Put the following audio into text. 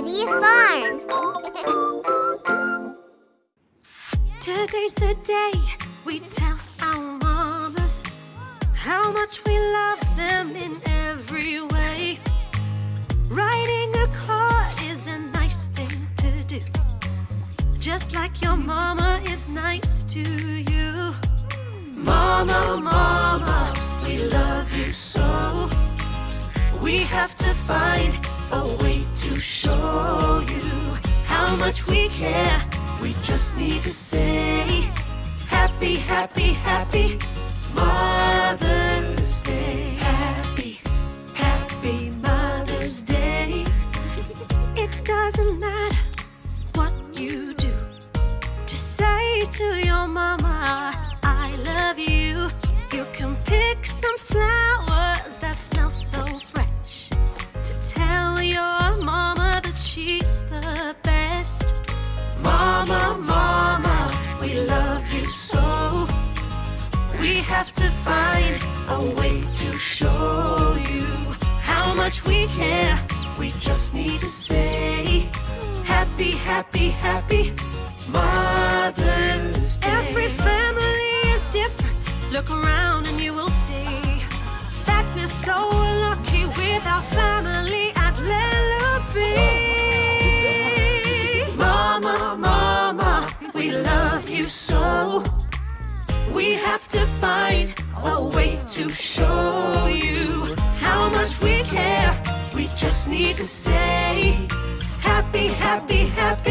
Happy Farm. Today's the day we tell our mamas how much we love them in every way. Writing a card is a nice thing to do, just like your mama is nice to you. Mama, mama, we love you so. We have to find a way to show much we care. We just need to say happy, happy, happy Mother's much we care. We just need to say happy, happy, happy Mother's Day. Every family is different. Look around and you will see that we're so lucky with our family at Lilliput. Mama, mama, we love you so. We have to find a way to show just need to say happy, happy, happy